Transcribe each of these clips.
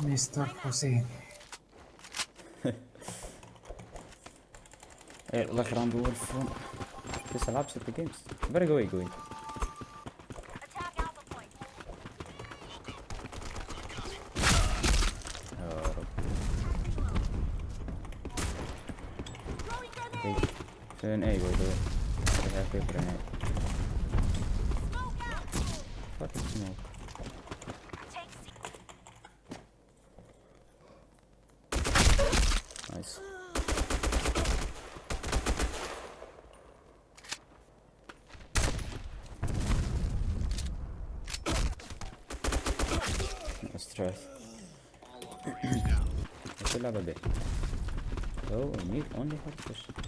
Mr. Hussein. Hey, look around the world from this allows the games. Better go away, go. Turn A, go away way. I have paper. Fucking smoke. Nice. Stress. Let's go a bit. Oh, I need only hard push.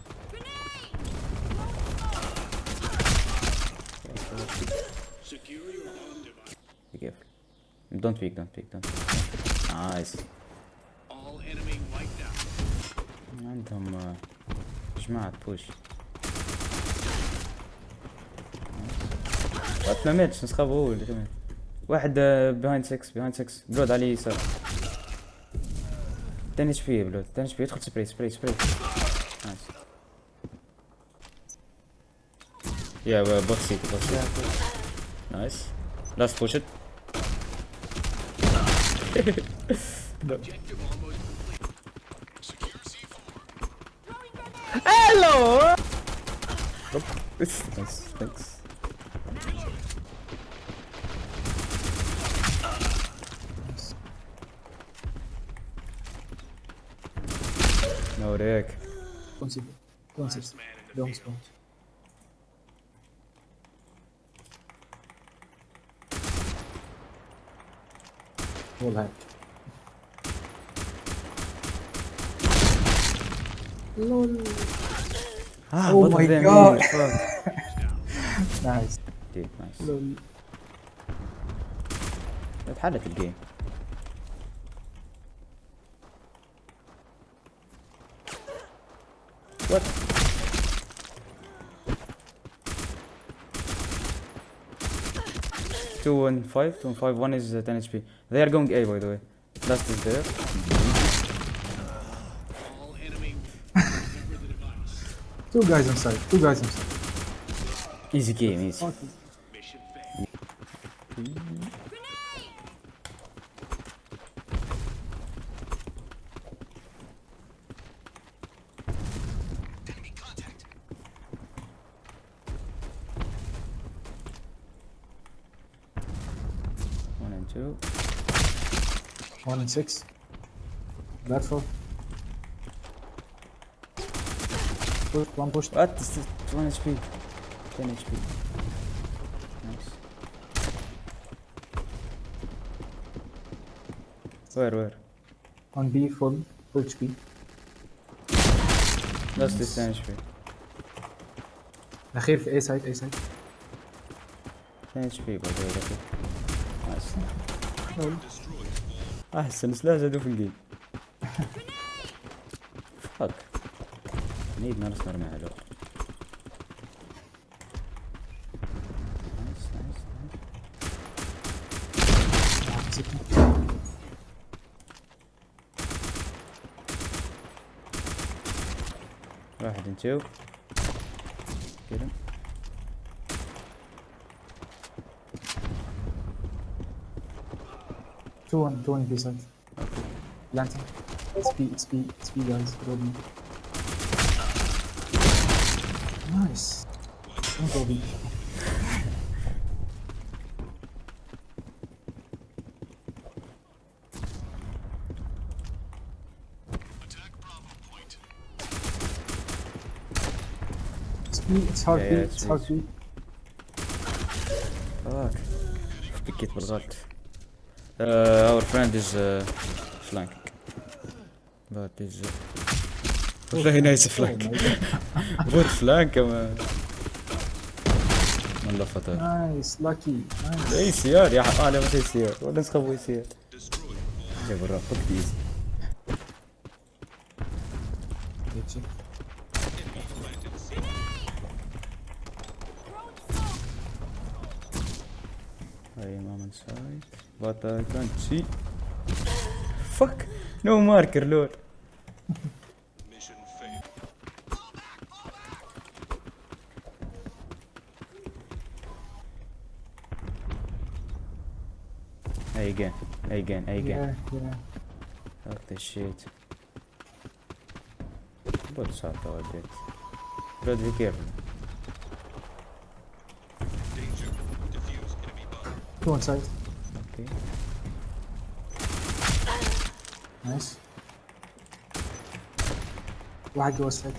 Don't peek, don't peek, don't peek. Nice. عندهم جماعة بوش ما ماتش نسخة هو اللي كمان واحد بيهايند 6 بيهايند 6 بلود عليه يسار تاني اتش بي بلود تاني اتش بي يدخل سبراي سبراي سبراي نايس يا بوت سيتي بوت سيتي نايس لاست بوش Hello! Nope. This is nice. Thanks. Não, Deck. Consegui. Consegui. Deu uns pontos. hack. LOL. Ah, Oh both my of them God. here, fuck. Nice. Dude, nice. LOL. اتحلت الجيم What? Two and five, two and five. One is uh, 10 HP. They are going A, by the way. Last is there. All enemy. Remember the device. Two guys inside. Two guys inside. Easy game, easy. Fuck. Two. One and six. Platform. Push, one push. What? One HP. 10 HP. Nice. Where, where? On B, full. Full HP. Last is 10 HP. الأخير في A side, A side. 10 HP by the way. Nice. أحسن. سلاح زادو في الجيم فاك. نيد نارس نرمي على واحد انتو كده Two on, two on B side. Planting. It's B, it's B, it's B guys. Rolling. Nice. Don't go B. Attack Bravo point. It's B, it's hard Yeah, B, yeah, it's it's hard B. فاك بكيت بالغلط uh, our friend is uh, flanking but is uh, very nice flank good flank ما والله فتاة Nice, lucky, nice. اي سيار يا حق انا مش اي سيار ولا نسخب اي سيار Destroyed. يا برا فك ايزي Get you. Enemy planted C. I am but I can't see. Fuck! No marker, lord. Mission failed. Hey again, hey again, hey again. Yeah, yeah. Fuck this shit. Both out our bit. Bro, be careful. Danger. Diffuse Okay. Nice. واحد جوا السايت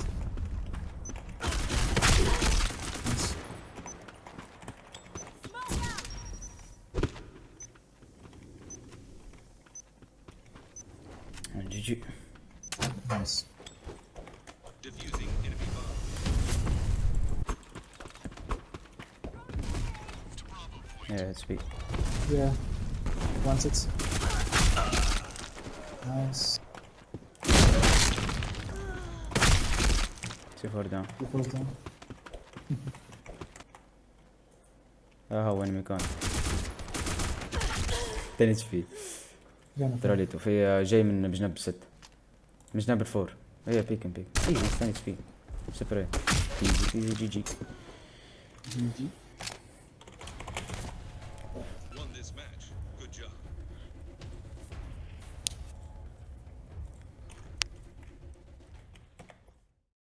نايس GG. نايس Diffusing enemy bomb. Yeah, it's big. Yeah. One six. Nice. Two four down. Two falls down. اه هو انمي كان تاني فيه جانا تراليتو في آه، جاي من بجنب ست من جنب الفور هي بيك بيك اي مستني سبيك سبراي ايزي ايزي جي جي جي جي job.